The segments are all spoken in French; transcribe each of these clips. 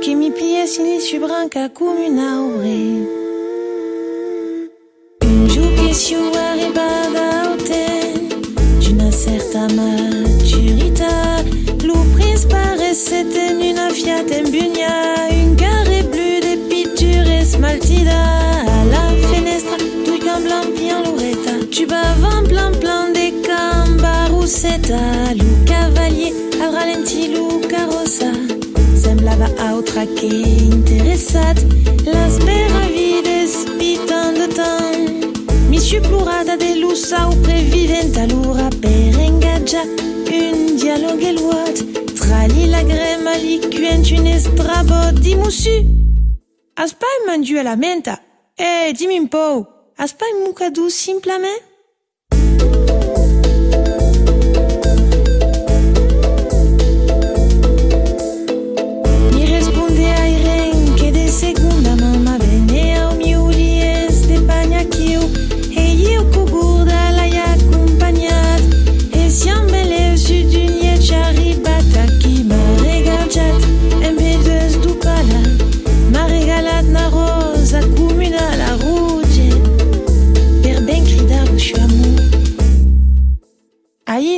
che mi piacciono su branca come un'aure. Un jour che si arrivada d'une certaine maturité, le prince paraissait une Fiat Embugna, une carré bleue de pitture smaltida, à la fenestra, tout comme blanc bien l'oretta, tu bavant plan plan de cambaroussetta, le va outra qui interessat las meravides pitant de temps. Mi supplorada de lousa ou previvent. A loura per engaja un dialogue e loat trali la grema li cuent une estrabo dimosu as pas mandu a la menta. Eh dimi un pou. As pas un mocadou simplement.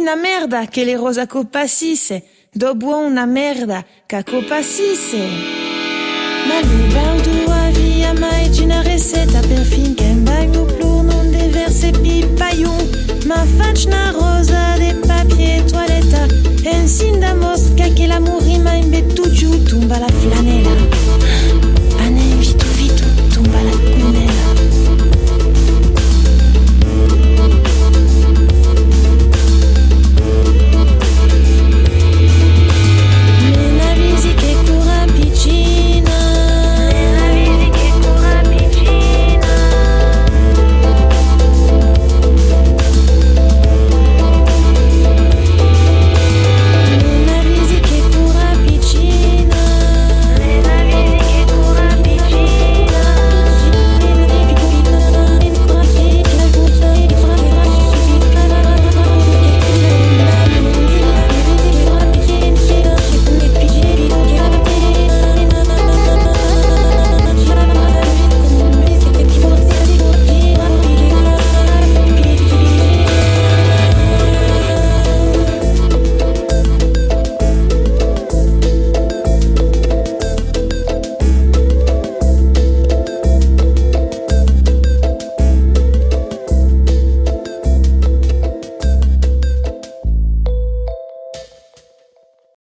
Una merda che le rosa copassisse, dopo una merda che copassisse. Ma lui a via mai una